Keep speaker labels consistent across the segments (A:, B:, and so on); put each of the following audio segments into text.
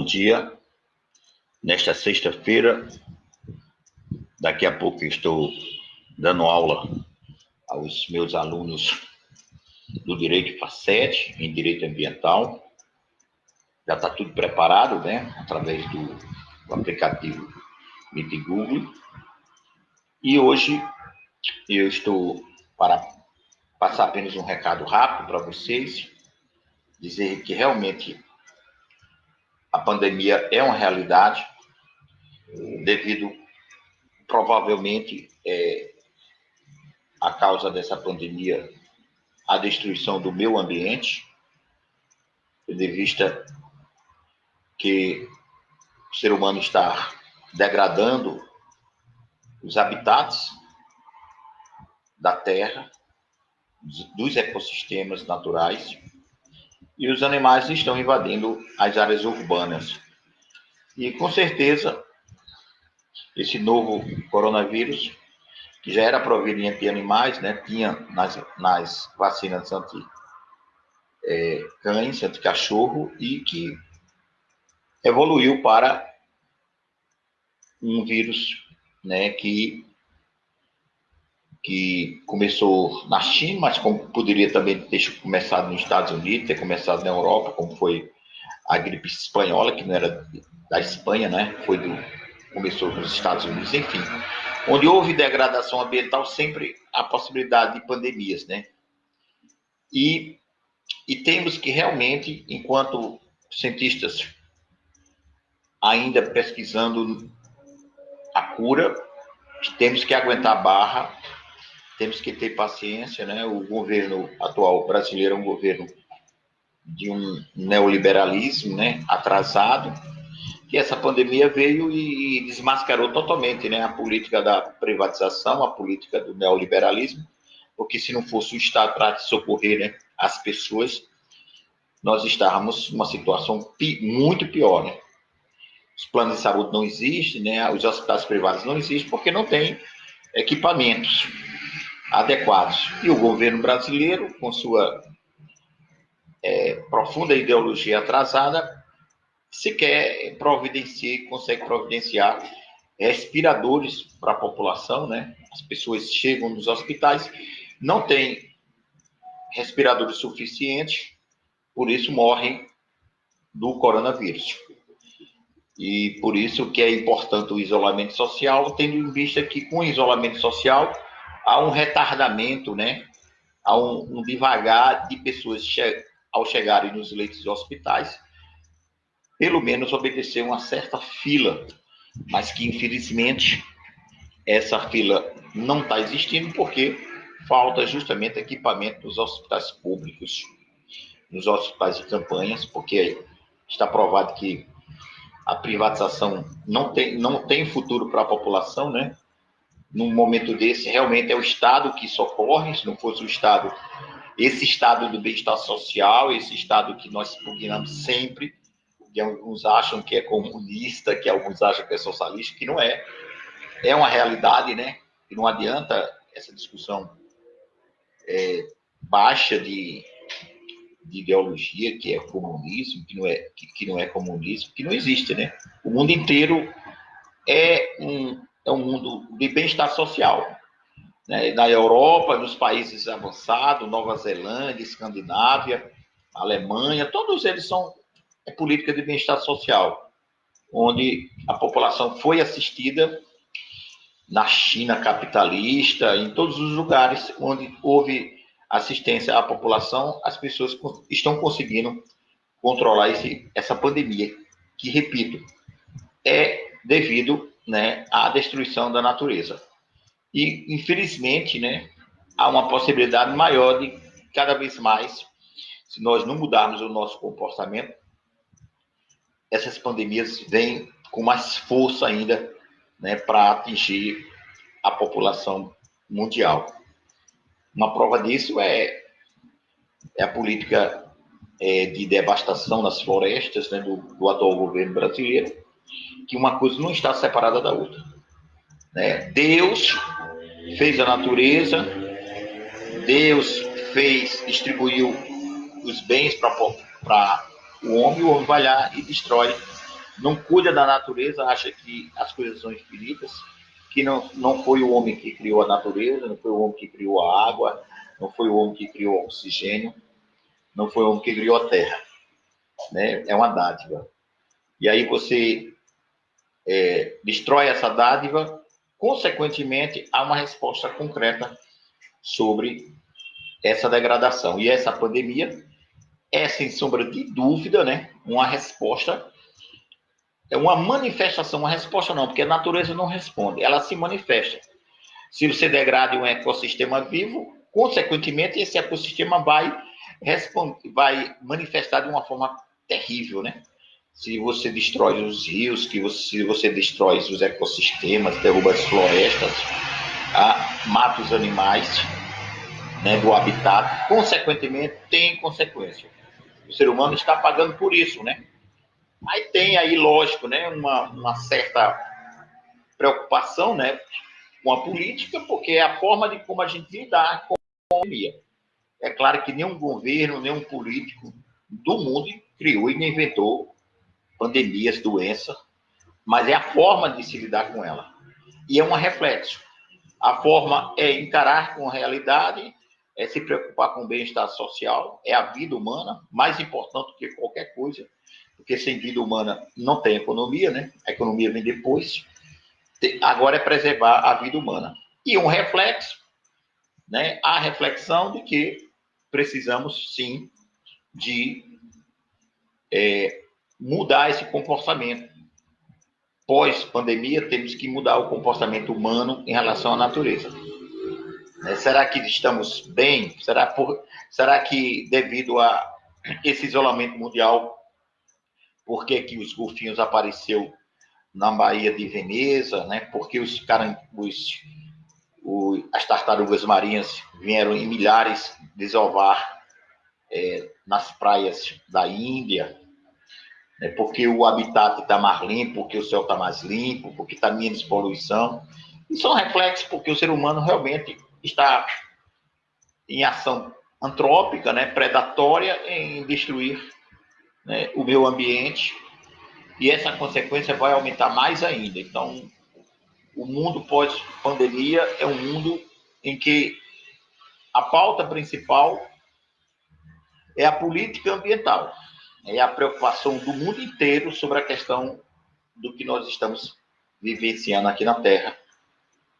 A: Bom dia. Nesta sexta-feira, daqui a pouco estou dando aula aos meus alunos do Direito Facete, em Direito Ambiental. Já está tudo preparado, né? Através do, do aplicativo Meet Google. E hoje eu estou para passar apenas um recado rápido para vocês, dizer que realmente a pandemia é uma realidade, devido, provavelmente, é, a causa dessa pandemia, a destruição do meio ambiente, de vista que o ser humano está degradando os habitats da terra, dos ecossistemas naturais, e os animais estão invadindo as áreas urbanas. E com certeza, esse novo coronavírus, que já era proveniente de animais, né, tinha nas, nas vacinas anti é, cães, anti cachorro, e que evoluiu para um vírus né, que que começou na China, mas como poderia também ter começado nos Estados Unidos, ter começado na Europa, como foi a gripe espanhola, que não era da Espanha, né? Foi do começou nos Estados Unidos, enfim. Onde houve degradação ambiental, sempre há possibilidade de pandemias, né? E, e temos que realmente, enquanto cientistas ainda pesquisando a cura, temos que aguentar a barra temos que ter paciência, né? O governo atual brasileiro é um governo de um neoliberalismo, né? Atrasado, que essa pandemia veio e desmascarou totalmente, né? A política da privatização, a política do neoliberalismo, porque se não fosse o Estado para socorrer né, as pessoas, nós estávamos numa situação pi muito pior, né? Os planos de saúde não existem, né? Os hospitais privados não existem porque não tem equipamentos adequados. E o governo brasileiro, com sua é, profunda ideologia atrasada, sequer providencia, consegue providenciar respiradores para a população, né? As pessoas chegam nos hospitais, não tem respiradores suficientes, por isso morrem do coronavírus. E por isso que é importante o isolamento social, tendo em vista que com o isolamento social há um retardamento, né? Há um, um devagar de pessoas che ao chegarem nos leitos de hospitais, pelo menos obedecer uma certa fila, mas que infelizmente essa fila não está existindo porque falta justamente equipamento nos hospitais públicos, nos hospitais de campanhas, porque está provado que a privatização não tem, não tem futuro para a população, né? Num momento desse, realmente é o Estado que socorre, se não fosse o Estado, esse Estado do bem-estar social, esse Estado que nós pugnamos sempre, que alguns acham que é comunista, que alguns acham que é socialista, que não é. É uma realidade, né? E não adianta essa discussão é, baixa de, de, ideologia, que é comunismo, que não é, que, que não é comunismo, que não existe, né? O mundo inteiro é um, é um mundo de bem-estar social. Né? Na Europa, nos países avançados, Nova Zelândia, Escandinávia, Alemanha, todos eles são é política de bem-estar social, onde a população foi assistida na China capitalista, em todos os lugares onde houve assistência à população, as pessoas estão conseguindo controlar esse, essa pandemia, que, repito, é devido né, à destruição da natureza. E, infelizmente, né, há uma possibilidade maior de, cada vez mais, se nós não mudarmos o nosso comportamento, essas pandemias vêm com mais força ainda né, para atingir a população mundial. Uma prova disso é, é a política é, de devastação das florestas né, do, do atual governo brasileiro, que uma coisa não está separada da outra. Né? Deus fez a natureza, Deus fez, distribuiu os bens para o homem, o homem vai lá e destrói não cuida da natureza, acha que as coisas são infinitas, que não, não foi o homem que criou a natureza, não foi o homem que criou a água, não foi o homem que criou o oxigênio, não foi o homem que criou a terra. Né? É uma dádiva. E aí você é, destrói essa dádiva, consequentemente, há uma resposta concreta sobre essa degradação. E essa pandemia é, sem sombra de dúvida, né, uma resposta, é uma manifestação, uma resposta não, porque a natureza não responde, ela se manifesta. Se você degrada um ecossistema vivo, consequentemente, esse ecossistema vai, responder, vai manifestar de uma forma terrível, né? Se você destrói os rios, que você, se você destrói os ecossistemas, derruba as florestas, ah, mata os animais né, do habitat, consequentemente tem consequência. O ser humano está pagando por isso, né? Aí tem aí, lógico, né, uma, uma certa preocupação, né, com a política, porque é a forma de como a gente lidar com a pandemia. É claro que nenhum governo, nenhum político do mundo criou e inventou pandemias, doenças, mas é a forma de se lidar com ela. E é um reflexo. A forma é encarar com a realidade, é se preocupar com o bem-estar social, é a vida humana, mais importante do que qualquer coisa, porque sem vida humana não tem economia, né? A economia vem depois. Agora é preservar a vida humana. E um reflexo, né? A reflexão de que precisamos sim de é, mudar esse comportamento. Pós-pandemia, temos que mudar o comportamento humano em relação à natureza. Né? Será que estamos bem? Será, por, será que devido a esse isolamento mundial, por que, que os golfinhos apareceu na Baía de Veneza, né? Porque os, caram, os, os as tartarugas marinhas vieram em milhares desovar é, nas praias da Índia, né? porque o habitat está mais limpo, porque o céu está mais limpo, porque está menos poluição. E são reflexos porque o ser humano realmente está em ação antrópica, né, predatória, em destruir né, o meio ambiente, e essa consequência vai aumentar mais ainda. Então, o mundo pós-pandemia é um mundo em que a pauta principal é a política ambiental, é a preocupação do mundo inteiro sobre a questão do que nós estamos vivenciando aqui na Terra.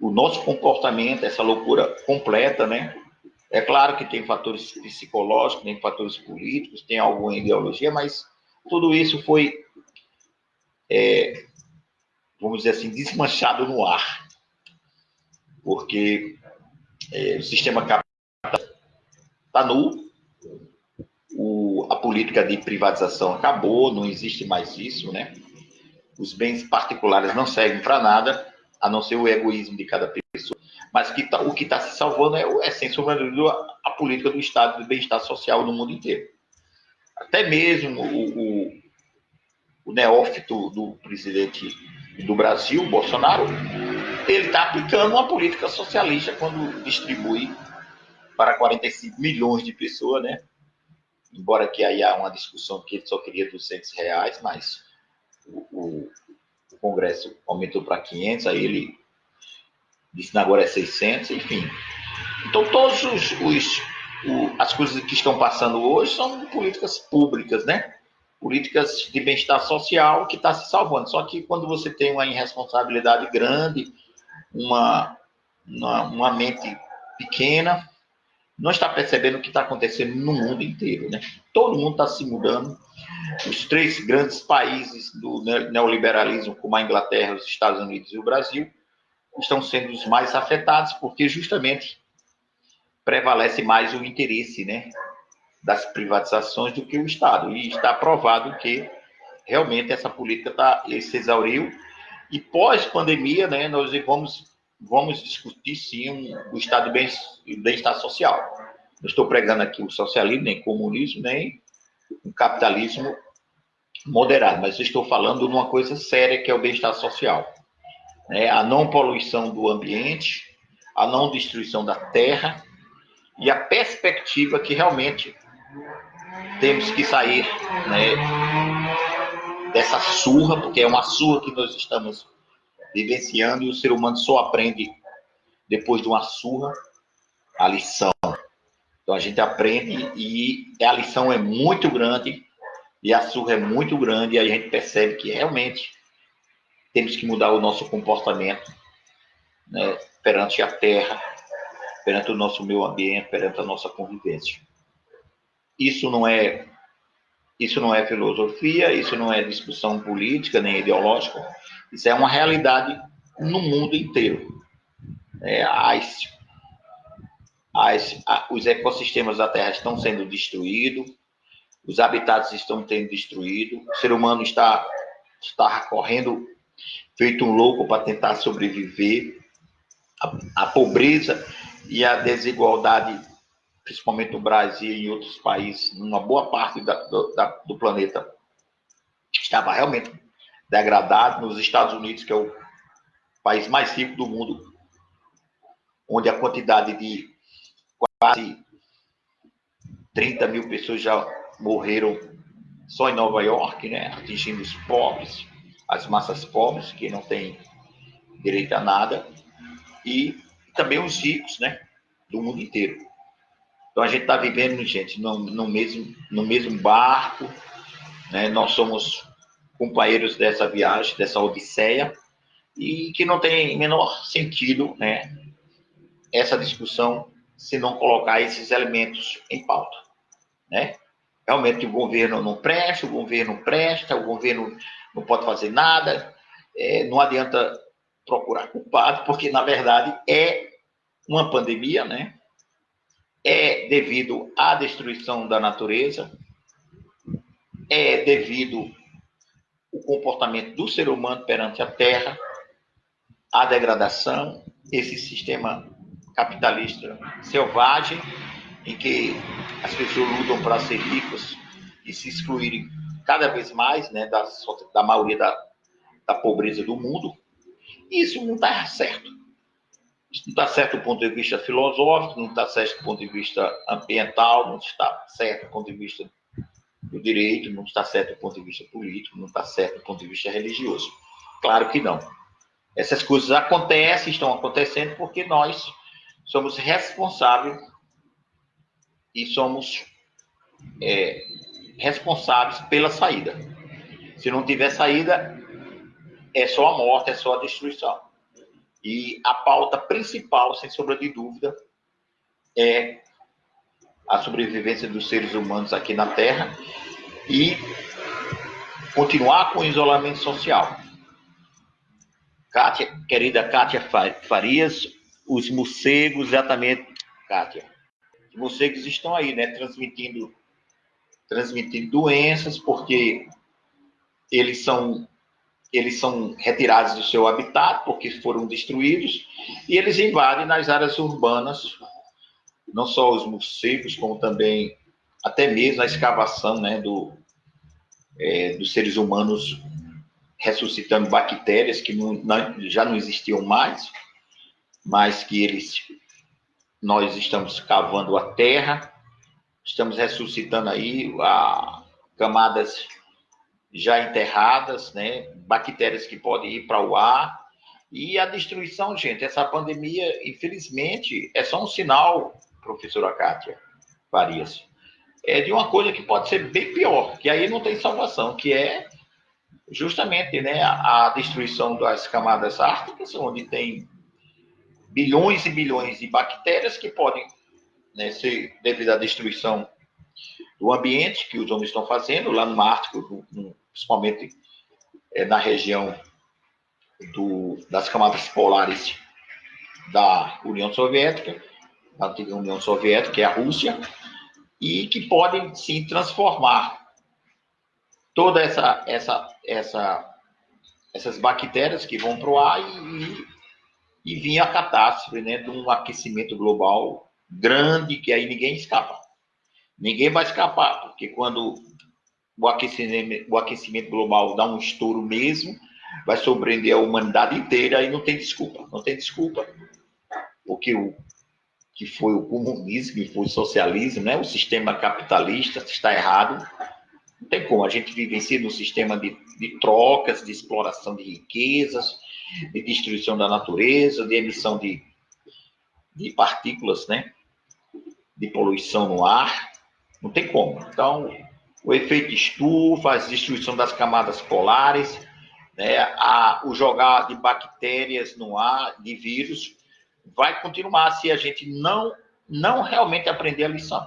A: O nosso comportamento, essa loucura completa, né? É claro que tem fatores psicológicos, tem fatores políticos, tem alguma ideologia, mas tudo isso foi, é, vamos dizer assim, desmanchado no ar. Porque é, o sistema capitalista está nu, o, a política de privatização acabou, não existe mais isso, né? Os bens particulares não servem para nada, a não ser o egoísmo de cada pessoa. Mas que tá, o que está se salvando é, é, sem sombra a, política do Estado de bem-estar social no mundo inteiro. Até mesmo o, o, o neófito do presidente do Brasil, Bolsonaro, ele está aplicando uma política socialista quando distribui para 45 milhões de pessoas, né? Embora que aí há uma discussão que ele só queria 200 reais, mas o, o, o Congresso aumentou para 500, aí ele disse que agora é 600, enfim. Então, todos os, os as coisas que estão passando hoje são políticas públicas, né? Políticas de bem-estar social que está se salvando. Só que quando você tem uma irresponsabilidade grande, uma, uma, uma mente pequena, não está percebendo o que está acontecendo no mundo inteiro, né? Todo mundo está se mudando. Os três grandes países do neoliberalismo, como a Inglaterra, os Estados Unidos e o Brasil, estão sendo os mais afetados, porque justamente prevalece mais o interesse, né, das privatizações do que o Estado. E está provado que realmente essa política tá, se exauriu. E pós-pandemia, né, nós vamos vamos discutir sim um, o estado de bem-estar social. Não estou pregando aqui o socialismo, nem comunismo, nem o capitalismo moderado, mas estou falando de uma coisa séria que é o bem-estar social. Né? A não poluição do ambiente, a não destruição da terra e a perspectiva que realmente temos que sair né, dessa surra, porque é uma surra que nós estamos vivenciando e o ser humano só aprende depois de uma surra a lição. Então a gente aprende e a lição é muito grande e a surra é muito grande e a gente percebe que realmente temos que mudar o nosso comportamento né, perante a terra, perante o nosso meio ambiente, perante a nossa convivência. Isso não é isso não é filosofia, isso não é discussão política nem ideológica, isso é uma realidade no mundo inteiro. É, as, as, os ecossistemas da Terra estão sendo destruídos, os habitats estão sendo destruídos, o ser humano está, está correndo feito um louco para tentar sobreviver, a, a pobreza e a desigualdade principalmente no Brasil e em outros países, numa boa parte da, do, da, do planeta, estava realmente degradado. Nos Estados Unidos, que é o país mais rico do mundo, onde a quantidade de quase 30 mil pessoas já morreram só em Nova York, né? atingindo os pobres, as massas pobres, que não têm direito a nada, e também os ricos né? do mundo inteiro. Então a gente está vivendo, gente, no, no, mesmo, no mesmo barco, né? Nós somos companheiros dessa viagem, dessa odisseia, e que não tem menor sentido, né? Essa discussão se não colocar esses elementos em pauta, né? Realmente o governo não presta, o governo presta, o governo não pode fazer nada, é, não adianta procurar culpado, porque na verdade é uma pandemia, né? é devido à destruição da natureza, é devido o comportamento do ser humano perante a terra, a degradação, esse sistema capitalista selvagem, em que as pessoas lutam para ser ricas e se excluírem cada vez mais né, da, da maioria da, da pobreza do mundo. Isso não está certo. Isso não está certo do ponto de vista filosófico, não está certo do ponto de vista ambiental, não está certo do ponto de vista do direito, não está certo do ponto de vista político, não está certo do ponto de vista religioso. Claro que não. Essas coisas acontecem, estão acontecendo porque nós somos responsáveis e somos é, responsáveis pela saída. Se não tiver saída, é só a morte, é só a destruição. E a pauta principal, sem sombra de dúvida, é a sobrevivência dos seres humanos aqui na Terra e continuar com o isolamento social. Kátia, querida Kátia Farias, os morcegos, exatamente, Kátia. Os morcegos estão aí, né, transmitindo, transmitindo doenças, porque eles são eles são retirados do seu habitat porque foram destruídos e eles invadem nas áreas urbanas, não só os morcegos, como também até mesmo a escavação né, do, é, dos seres humanos ressuscitando bactérias que não, não, já não existiam mais, mas que eles nós estamos cavando a terra, estamos ressuscitando aí a, camadas já enterradas, né? Bactérias que podem ir para o ar. E a destruição, gente, essa pandemia, infelizmente, é só um sinal, professora Kátia Farias, é de uma coisa que pode ser bem pior, que aí não tem salvação, que é justamente né, a destruição das camadas árticas, onde tem bilhões e bilhões de bactérias que podem né, ser devido à destruição do ambiente que os homens estão fazendo lá no Ártico, principalmente é, na região do, das camadas polares da União Soviética, da antiga União Soviética, que é a Rússia, e que podem sim transformar toda essa, essa, essa, essas bactérias que vão para o ar e, e vir a catástrofe né, de um aquecimento global grande que aí ninguém escapa. Ninguém vai escapar, porque quando o aquecimento, o aquecimento global dá um estouro mesmo, vai surpreender a humanidade inteira e não tem desculpa. Não tem desculpa. Porque o que foi o comunismo, que foi o socialismo, né? o sistema capitalista está errado. Não tem como. A gente vivencia num sistema de, de trocas, de exploração de riquezas, de destruição da natureza, de emissão de, de partículas, né? De poluição no ar. Não tem como. Então, o efeito estufa, a destruição das camadas polares, né? a, o jogar de bactérias no ar, de vírus, vai continuar se a gente não, não realmente aprender a lição.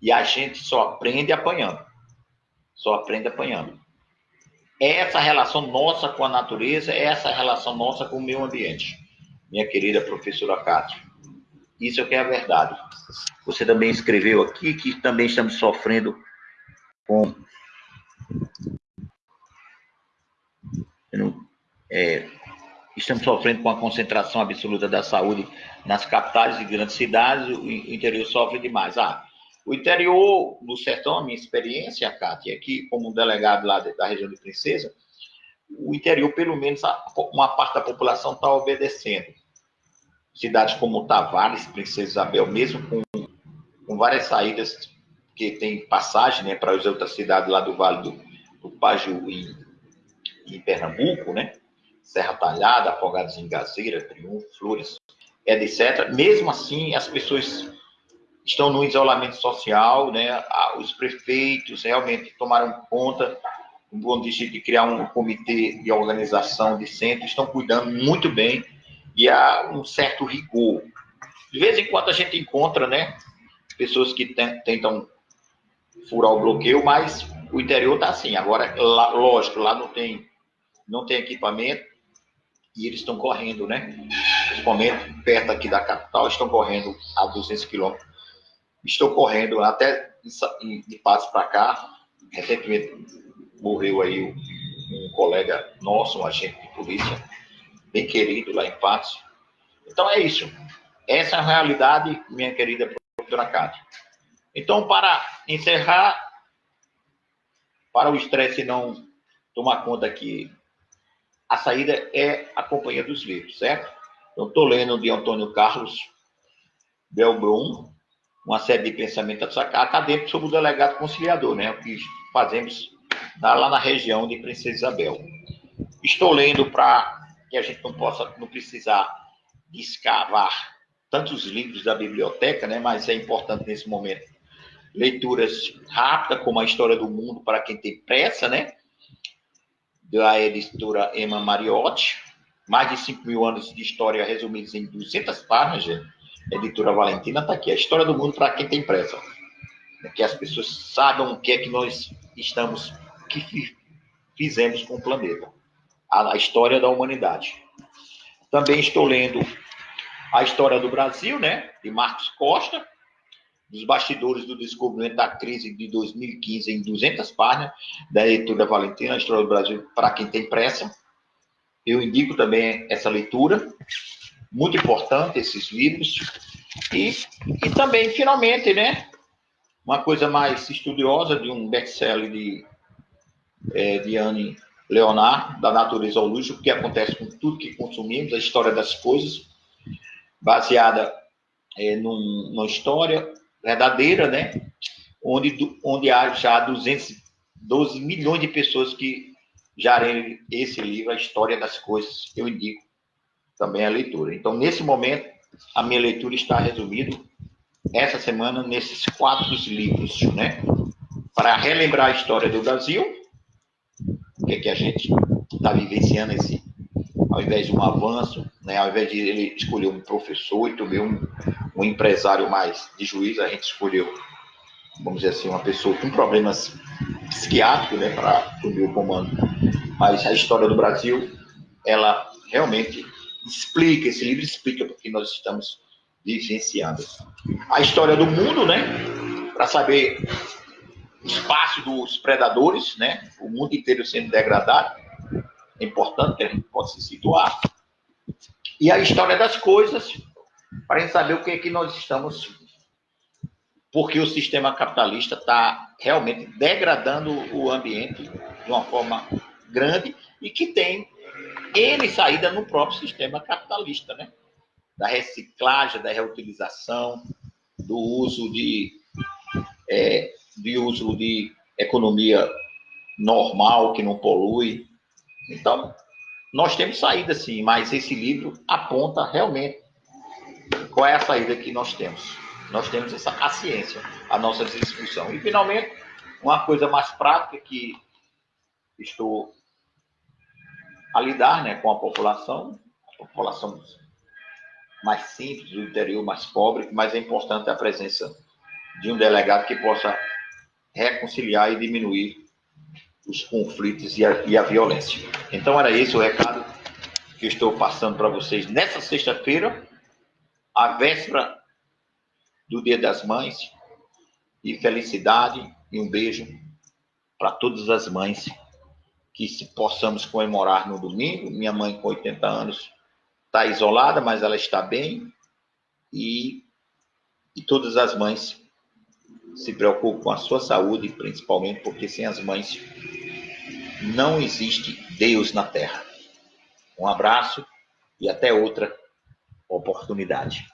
A: E a gente só aprende apanhando. Só aprende apanhando. Essa relação nossa com a natureza, é essa relação nossa com o meio ambiente. Minha querida professora Cátia. Isso é que é a verdade. Você também escreveu aqui que também estamos sofrendo com. É, estamos sofrendo com a concentração absoluta da saúde nas capitais e grandes cidades, o interior sofre demais. Ah, o interior do sertão, a minha experiência, Cátia, aqui como delegado lá da região de Princesa, o interior, pelo menos, uma parte da população está obedecendo. Cidades como Tavares, Princesa Isabel, mesmo com, com várias saídas que tem passagem né, para as outras cidades lá do Vale do, do Paju em, em Pernambuco, né? Serra Talhada, Afogados em Gazeira, Triunfo, Flores, etc. Mesmo assim, as pessoas estão no isolamento social, né? Os prefeitos realmente tomaram conta de criar um comitê de organização de centro, estão cuidando muito bem e há um certo rigor. De vez em quando a gente encontra, né, pessoas que tentam furar o bloqueio, mas o interior está assim. Agora, lógico, lá não tem, não tem equipamento e eles estão correndo, né? Principalmente perto aqui da capital, estão correndo a 200 quilômetros Estou correndo até de passo para cá. Recentemente morreu aí um, um, colega nosso, um agente de polícia, bem querido lá em Patos. Então é isso. Essa é a realidade, minha querida professora Cátia. Então, para encerrar, para o estresse não tomar conta aqui, a saída é a companhia dos livros, certo? Eu estou lendo de Antônio Carlos Belbrum, uma série de pensamentos acadêmicos sobre o delegado conciliador, né? O que fazemos lá na região de Princesa Isabel. Estou lendo para que a gente não possa, não precisar escavar tantos livros da biblioteca, né? Mas é importante nesse momento leituras rápidas, como a História do Mundo para quem tem pressa, né? Da editora Emma Mariotti, mais de 5 mil anos de história resumidos em 200 páginas, editora Valentina, está aqui. A história do mundo para quem tem pressa. Que as pessoas saibam o que é que nós estamos, que fizemos com o planeta. A, a história da humanidade. Também estou lendo a história do Brasil, né? De Marcos Costa, dos bastidores do descobrimento da crise de 2015 em 200 páginas, da editora Valentina, história do Brasil para quem tem pressa. Eu indico também essa leitura muito importante esses livros. E, e também, finalmente, né, uma coisa mais estudiosa de um best-seller de, é, de Anne Leonard, da natureza ao luxo, o que acontece com tudo que consumimos, a história das coisas, baseada é, num, numa história verdadeira, né, onde, onde há já 212 milhões de pessoas que já leram esse livro, A História das Coisas, eu indico também a leitura. Então, nesse momento, a minha leitura está resumida essa semana nesses quatro livros, né? Para relembrar a história do Brasil, o que, é que a gente está vivenciando esse, ao invés de um avanço, né? Ao invés de ele escolher um professor e também um, um empresário mais de juízo, a gente escolheu, vamos dizer assim, uma pessoa com problemas psiquiátricos, né? Para assumir o comando. Mas a história do Brasil, ela realmente explica, esse livro explica porque nós estamos vivenciando. A história do mundo, né? Para saber o espaço dos predadores, né? O mundo inteiro sendo degradado. É importante que a gente possa se situar. E a história das coisas, para gente saber o que é que nós estamos. Porque o sistema capitalista está realmente degradando o ambiente de uma forma grande e que tem ele saída no próprio sistema capitalista, né? Da reciclagem, da reutilização, do uso de, é, de uso de economia normal, que não polui. Então, nós temos saída sim, mas esse livro aponta realmente qual é a saída que nós temos. Nós temos essa a nossa disposição. E, finalmente, uma coisa mais prática que estou a lidar né, com a população, a população mais simples, do interior mais pobre, mas é importante a presença de um delegado que possa reconciliar e diminuir os conflitos e a, e a violência. Então, era esse o recado que estou passando para vocês nessa sexta-feira, a véspera do Dia das Mães, e felicidade e um beijo para todas as mães que se possamos comemorar no domingo. Minha mãe com 80 anos está isolada, mas ela está bem e, e todas as mães se preocupam com a sua saúde, principalmente porque sem as mães não existe Deus na terra. Um abraço e até outra oportunidade.